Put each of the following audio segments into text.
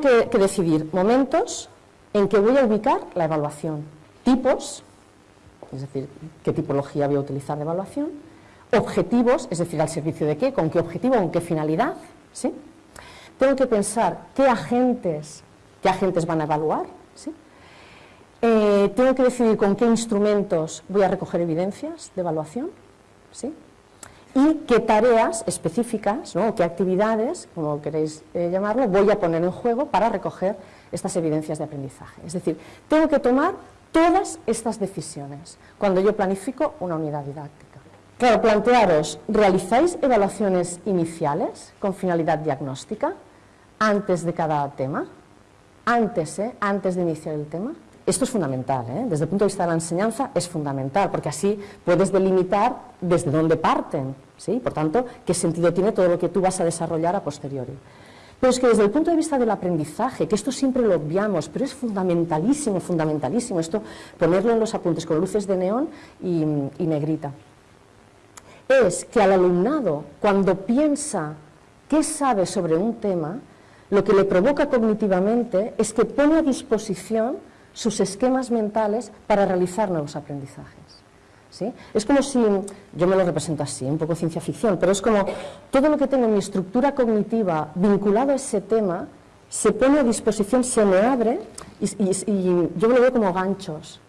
tengo que, decidir momentos en que voy a ubicar la evaluación, tipos, es decir, qué tipología voy a utilizar de evaluación, objetivos, es decir, al servicio de qué, con qué objetivo, con qué finalidad, ¿sí? Tengo que pensar qué agentes, qué agentes van a evaluar, ¿sí? Eh, tengo que decidir con qué instrumentos voy a recoger evidencias de evaluación, ¿sí? Y qué tareas específicas, ¿no? qué actividades, como queréis eh, llamarlo, voy a poner en juego para recoger estas evidencias de aprendizaje. Es decir, tengo que tomar todas estas decisiones cuando yo planifico una unidad didáctica. Claro, plantearos, ¿realizáis evaluaciones iniciales con finalidad diagnóstica antes de cada tema? Antes, ¿eh? Antes de iniciar el tema. Esto es fundamental, ¿eh? desde el punto de vista de la enseñanza es fundamental, porque así puedes delimitar desde dónde parten, ¿sí? por tanto, qué sentido tiene todo lo que tú vas a desarrollar a posteriori. Pero es que desde el punto de vista del aprendizaje, que esto siempre lo obviamos, pero es fundamentalísimo, fundamentalísimo, esto ponerlo en los apuntes con luces de neón y, y negrita, es que al alumnado, cuando piensa qué sabe sobre un tema, lo que le provoca cognitivamente es que pone a disposición sus esquemas mentales para realizar nuevos aprendizajes. Es como si, yo me lo represento así, un poco ciencia ficción, pero es como todo lo que tengo en mi estructura cognitiva vinculado a ese tema se pone a disposición, se me abre y, yo lo veo como ganchos.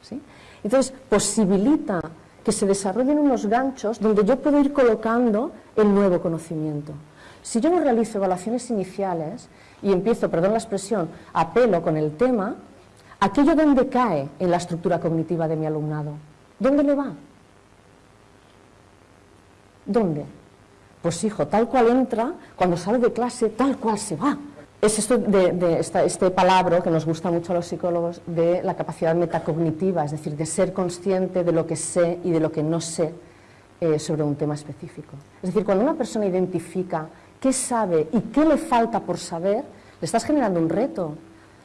Entonces, posibilita que se desarrollen unos ganchos donde yo puedo ir colocando el nuevo conocimiento. Si yo no realizo evaluaciones iniciales y empiezo, perdón la expresión, a pelo con el tema, aquello donde cae en la estructura cognitiva de mi alumnado, ¿dónde le va? ¿Dónde? Pues hijo, tal cual entra, cuando sale de clase, tal cual se va. Es esto de, este palabra que nos gusta mucho a los psicólogos de la capacidad metacognitiva, es decir, de ser consciente de lo que sé y de lo que no sé eh, sobre un tema específico. Es decir, cuando una persona identifica qué sabe y qué le falta por saber, le estás generando un reto,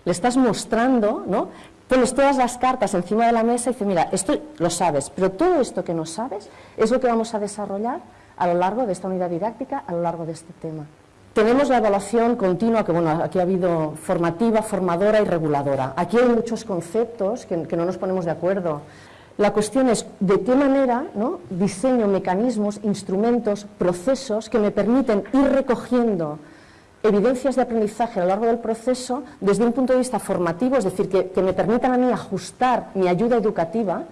le estás mostrando, ¿no? Pones todas las cartas encima de la mesa y dices, mira, esto lo sabes, pero todo esto que no sabes es lo que vamos a desarrollar a lo largo de esta unidad didáctica, a lo largo de este tema. Tenemos la evaluación continua, que bueno, aquí ha habido formativa, formadora y reguladora. Aquí hay muchos conceptos que, no nos ponemos de acuerdo. La cuestión es de qué manera ¿no? diseño mecanismos, instrumentos, procesos que me permiten ir recogiendo evidencias de aprendizaje a lo largo del proceso desde un punto de vista formativo, es decir, que, me permitan a mí ajustar mi ayuda educativa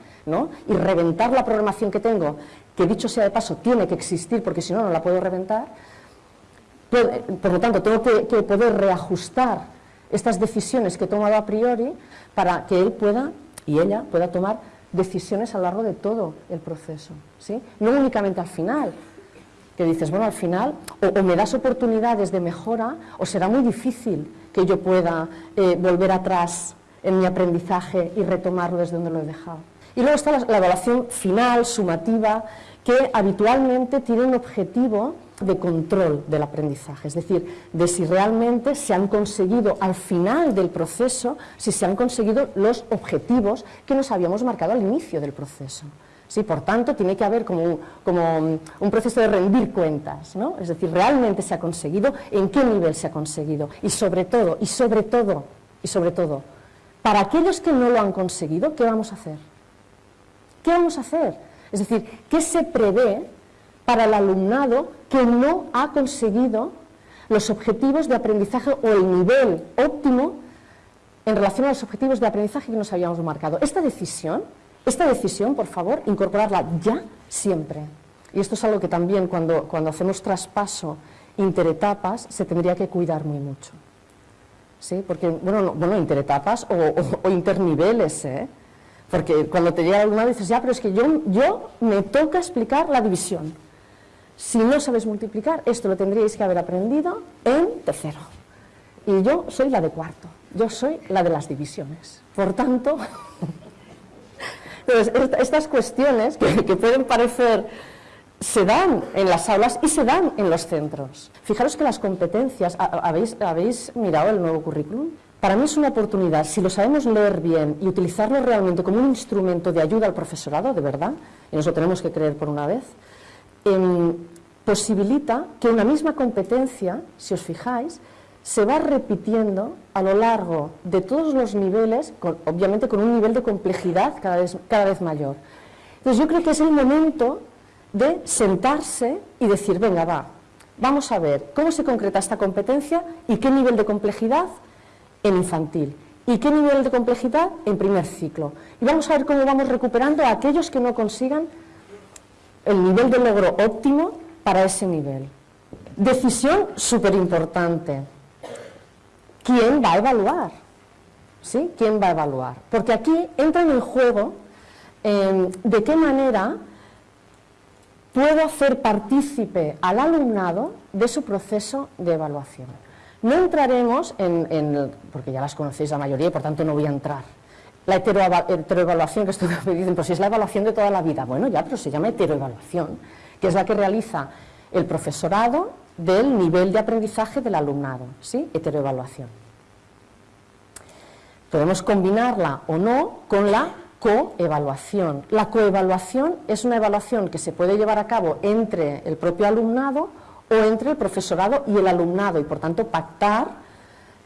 y reventar la programación que tengo, que dicho sea de paso tiene que existir porque si no, no la puedo reventar. Por, lo tanto, tengo que, poder reajustar estas decisiones que he tomado a priori para que él pueda y ella pueda tomar decisiones a lo largo de todo el proceso, ¿sí? no únicamente al final, que dices, bueno, al final o, me das oportunidades de mejora o será muy difícil que yo pueda eh, volver atrás en mi aprendizaje y retomarlo desde donde lo he dejado. Y luego está la, evaluación final, sumativa, que habitualmente tiene un objetivo de control del aprendizaje, es decir, de si realmente se han conseguido al final del proceso, si se han conseguido los objetivos que nos habíamos marcado al inicio del proceso. ¿Sí? Por tanto, tiene que haber como un, proceso de rendir cuentas, ¿no? Es decir, realmente se ha conseguido, en qué nivel se ha conseguido y sobre todo, y sobre todo, y sobre todo, para aquellos que no lo han conseguido, ¿qué vamos a hacer? ¿Qué vamos a hacer? Es decir, ¿qué se prevé para el alumnado que no ha conseguido los objetivos de aprendizaje o el nivel óptimo en relación a los objetivos de aprendizaje que nos habíamos marcado? Esta decisión esta decisión, por favor, incorporarla ya siempre. Y esto es algo que también cuando, cuando hacemos traspaso interetapas se tendría que cuidar muy mucho. ¿Sí? Porque, bueno, bueno interetapas o, interniveles, ¿eh? Porque cuando te llega alguna dices, ya, pero es que yo, yo me toca explicar la división. Si no sabes multiplicar, esto lo tendríais que haber aprendido en tercero. Y yo soy la de cuarto, yo soy la de las divisiones. Por tanto, Entonces, estas cuestiones que, pueden parecer se dan en las aulas y se dan en los centros. Fijaros que las competencias, ¿habéis, ¿habéis mirado el nuevo currículum? Para mí es una oportunidad, si lo sabemos leer bien y utilizarlo realmente como un instrumento de ayuda al profesorado, de verdad, y nos lo tenemos que creer por una vez, em, posibilita que una misma competencia, si os fijáis, se va repitiendo a lo largo de todos los niveles, obviamente con un nivel de complejidad cada vez, cada vez mayor. Entonces yo creo que es el momento de sentarse y decir, venga, va, vamos a ver cómo se concreta esta competencia y qué nivel de complejidad en infantil y qué nivel de complejidad en primer ciclo. Y vamos a ver cómo vamos recuperando a aquellos que no consigan el nivel de logro óptimo para ese nivel. Decisión súper importante. ¿Quién va a evaluar? ¿Sí? ¿Quién va a evaluar? Porque aquí entra en el juego em, de qué manera puedo hacer partícipe al alumnado de su proceso de evaluación. No entraremos en, porque ya las conocéis la mayoría y por tanto no voy a entrar. La heteroevaluación que estoy dicen, pues si es la evaluación de toda la vida, bueno ya, pero se llama heteroevaluación, que es la que realiza el profesorado del nivel de aprendizaje del alumnado, ¿sí? Heteroevaluación. Podemos combinarla o no con la coevaluación. La coevaluación es una evaluación que se puede llevar a cabo entre el propio alumnado o entre el profesorado y el alumnado y por tanto pactar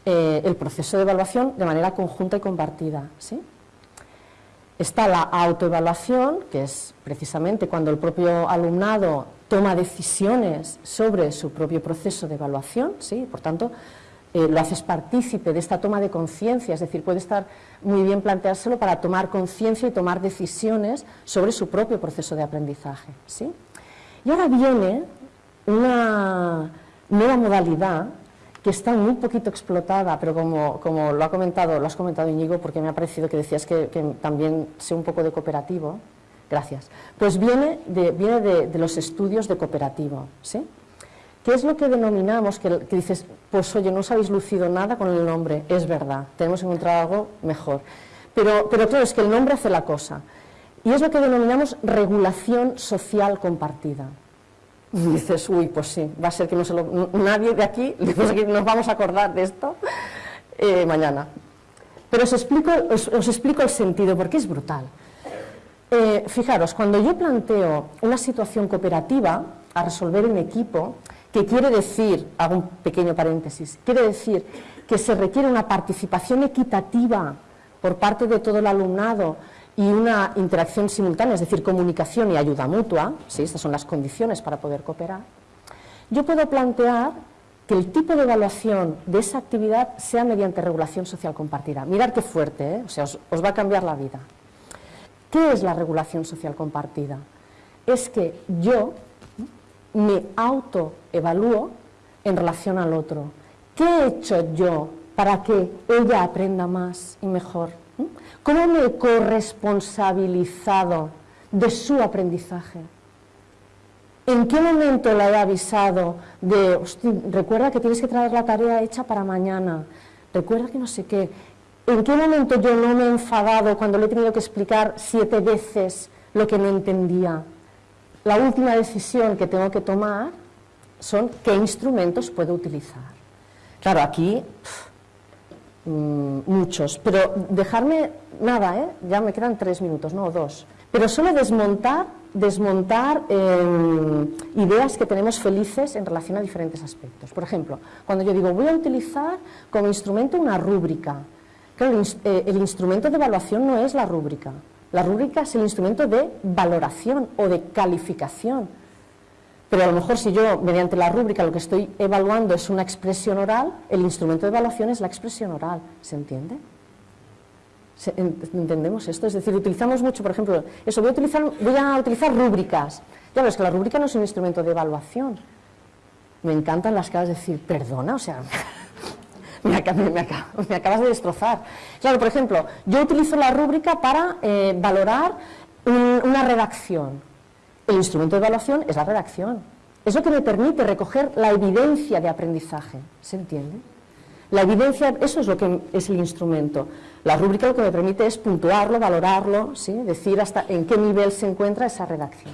eh, el proceso de evaluación de manera conjunta y compartida. ¿sí? Está la autoevaluación, que es precisamente cuando el propio alumnado toma decisiones sobre su propio proceso de evaluación, ¿sí? por tanto, eh, lo haces partícipe de esta toma de conciencia, es decir, puede estar muy bien planteárselo para tomar conciencia y tomar decisiones sobre su propio proceso de aprendizaje. ¿sí? Y ahora viene una nueva modalidad que está muy poquito explotada, pero como, como, lo ha comentado, lo has comentado Íñigo, porque me ha parecido que decías que, también sé un poco de cooperativo, gracias, pues viene de, viene de, los estudios de cooperativo, ¿sí? ¿Qué es lo que denominamos, que, dices, pues oye, no os habéis lucido nada con el nombre, es verdad, tenemos que encontrar algo mejor, pero, pero claro, es que el nombre hace la cosa, y es lo que denominamos regulación social compartida. Dices, uy, pues sí, va a ser que no se lo, nadie de aquí nos vamos a acordar de esto eh, mañana. Pero os explico, os, explico el sentido, porque es brutal. Eh, fijaros, cuando yo planteo una situación cooperativa a resolver en equipo, que quiere decir, hago un pequeño paréntesis, quiere decir que se requiere una participación equitativa por parte de todo el alumnado y una interacción simultánea, es decir, comunicación y ayuda mutua, ¿sí? estas son las condiciones para poder cooperar, yo puedo plantear que el tipo de evaluación de esa actividad sea mediante regulación social compartida. Mirad qué fuerte, ¿eh? o sea, os, os va a cambiar la vida. ¿Qué es la regulación social compartida? Es que yo me autoevalúo en relación al otro. ¿Qué he hecho yo para que ella aprenda más y mejor? ¿Cómo me he corresponsabilizado de su aprendizaje? ¿En qué momento la he avisado de, recuerda que tienes que traer la tarea hecha para mañana, recuerda que no sé qué? ¿En qué momento yo no me he enfadado cuando le he tenido que explicar siete veces lo que no entendía? La última decisión que tengo que tomar son qué instrumentos puedo utilizar. Claro, aquí muchos, pero dejarme nada, ¿eh? ya me quedan tres minutos, no dos, pero solo desmontar, desmontar em, ideas que tenemos felices en relación a diferentes aspectos. Por ejemplo, cuando yo digo voy a utilizar como instrumento una rúbrica, claro, el, eh, el instrumento de evaluación no es la rúbrica, la rúbrica es el instrumento de valoración o de calificación pero a lo mejor si yo, mediante la rúbrica, lo que estoy evaluando es una expresión oral, el instrumento de evaluación es la expresión oral, ¿se entiende? ¿Entendemos esto? Es decir, utilizamos mucho, por ejemplo, eso, voy a utilizar, voy a utilizar rúbricas. Ya ves que la rúbrica no es un instrumento de evaluación. Me encantan las caras de decir, perdona, o sea, me, acabas de destrozar. Claro, por ejemplo, yo utilizo la rúbrica para eh, valorar una redacción el instrumento de evaluación es la redacción. Es lo que me permite recoger la evidencia de aprendizaje. ¿Se entiende? La evidencia, eso es lo que es el instrumento. La rúbrica lo que me permite es puntuarlo, valorarlo, ¿sí? decir hasta en qué nivel se encuentra esa redacción.